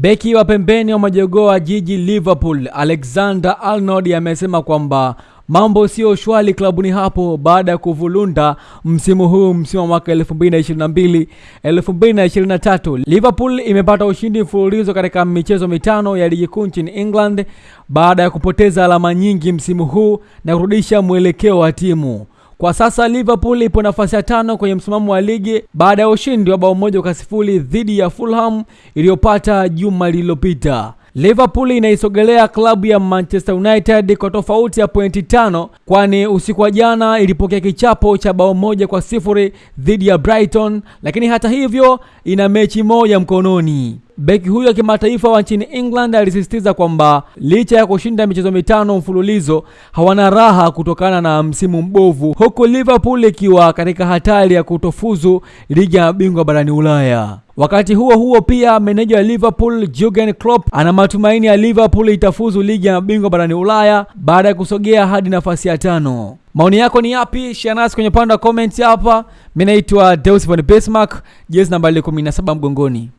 Beki wa pembeni wa majogoo wa jiji Liverpool Alexander Arnold amesema kwamba mambo sio shwari klabuni hapo baada ya kuvulunda msimu huu, msimu wa mwaka 2022 2023. Liverpool imepata ushindi mfululizo katika michezo mitano ya ligi kuu nchini England baada ya kupoteza alama nyingi msimu huu na kurudisha mwelekeo wa timu. Kwa sasa Liverpool ipo nafasi ya tano kwenye msimamo wa ligi baada ya ushindi wa bao moja kwa sifuri dhidi ya Fulham iliyopata juma lililopita. Liverpool inaisogelea klabu ya Manchester United kwa tofauti ya pointi tano, kwani usiku wa jana ilipokea kichapo cha bao moja kwa sifuri dhidi ya Brighton, lakini hata hivyo ina mechi moja mkononi. Beki huyo wa kimataifa wa nchini England alisisitiza kwamba licha ya kushinda michezo mitano mfululizo hawana raha kutokana na msimu mbovu, huku Liverpool ikiwa katika hatari ya kutofuzu ligi ya mabingwa barani Ulaya. Wakati huo huo, pia meneja wa Liverpool Jurgen Klopp ana matumaini ya Liverpool itafuzu ligi ya mabingwa barani Ulaya baada ya kusogea hadi nafasi ya tano. Maoni yako ni yapi? Share nasi kwenye upande wa comment hapa. Mimi naitwa Deus von Bismarck, jezi nambari 17 mgongoni.